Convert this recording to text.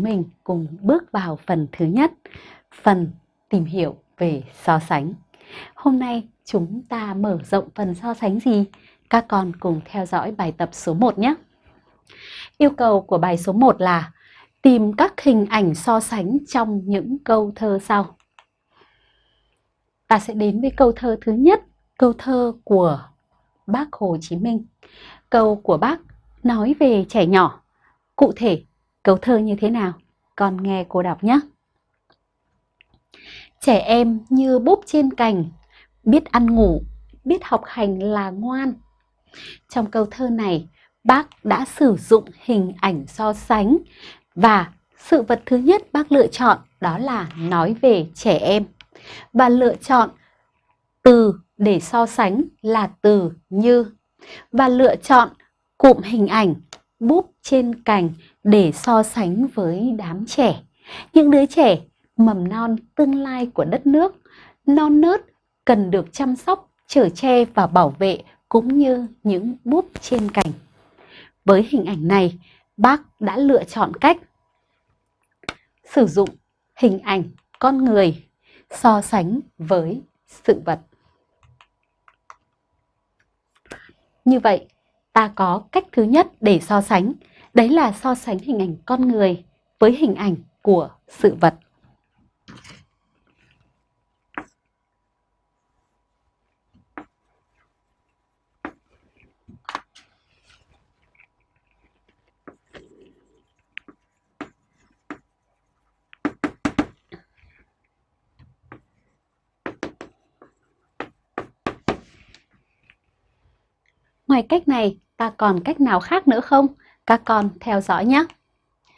mình cùng bước vào phần thứ nhất, phần tìm hiểu về so sánh. Hôm nay chúng ta mở rộng phần so sánh gì? Các con cùng theo dõi bài tập số 1 nhé. Yêu cầu của bài số 1 là tìm các hình ảnh so sánh trong những câu thơ sau. Ta sẽ đến với câu thơ thứ nhất, câu thơ của bác Hồ Chí Minh. Câu của bác nói về trẻ nhỏ. Cụ thể, câu thơ như thế nào? Con nghe cô đọc nhé. Trẻ em như búp trên cành, biết ăn ngủ, biết học hành là ngoan. Trong câu thơ này, bác đã sử dụng hình ảnh so sánh và sự vật thứ nhất bác lựa chọn đó là nói về trẻ em và lựa chọn từ để so sánh là từ như và lựa chọn cụm hình ảnh búp trên cành để so sánh với đám trẻ. Những đứa trẻ mầm non tương lai của đất nước, non nớt cần được chăm sóc, chở che và bảo vệ cũng như những búp trên cành. Với hình ảnh này, bác đã lựa chọn cách sử dụng hình ảnh con người so sánh với sự vật. Như vậy, ta có cách thứ nhất để so sánh, đấy là so sánh hình ảnh con người với hình ảnh của sự vật. Ngoài cách này, ta còn cách nào khác nữa không? Các con theo dõi nhé.